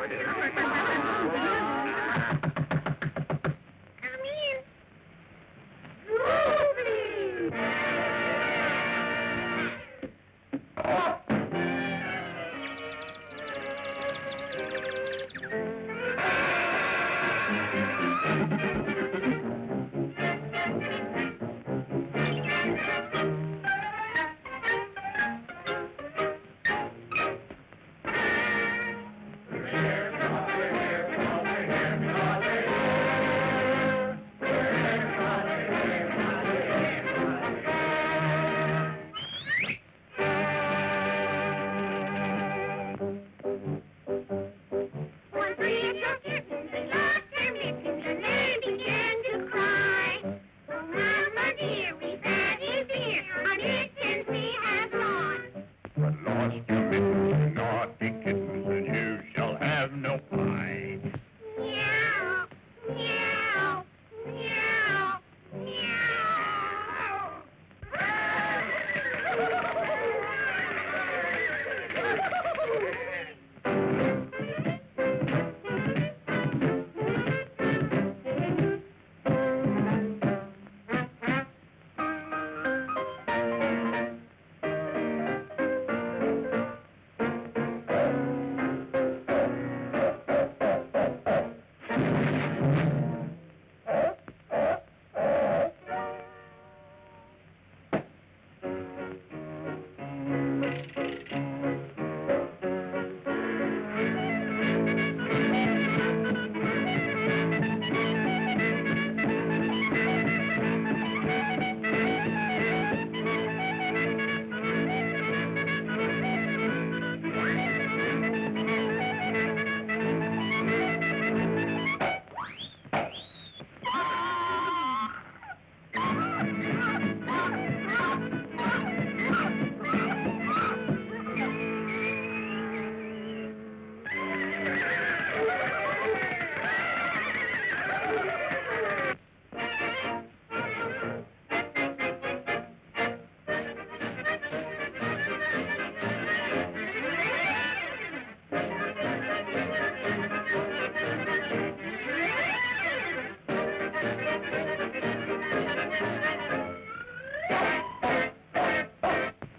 Oh,